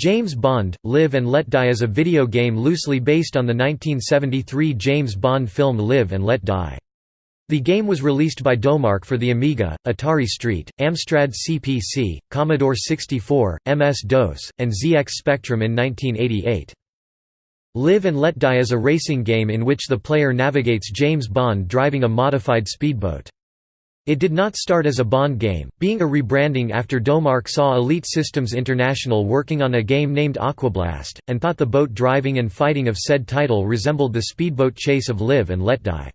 James Bond, Live and Let Die is a video game loosely based on the 1973 James Bond film Live and Let Die. The game was released by Domark for the Amiga, Atari ST, Amstrad CPC, Commodore 64, MS-DOS, and ZX Spectrum in 1988. Live and Let Die is a racing game in which the player navigates James Bond driving a modified speedboat. It did not start as a Bond game, being a rebranding after Domark saw Elite Systems International working on a game named Aquablast, and thought the boat driving and fighting of said title resembled the speedboat chase of Live and Let Die.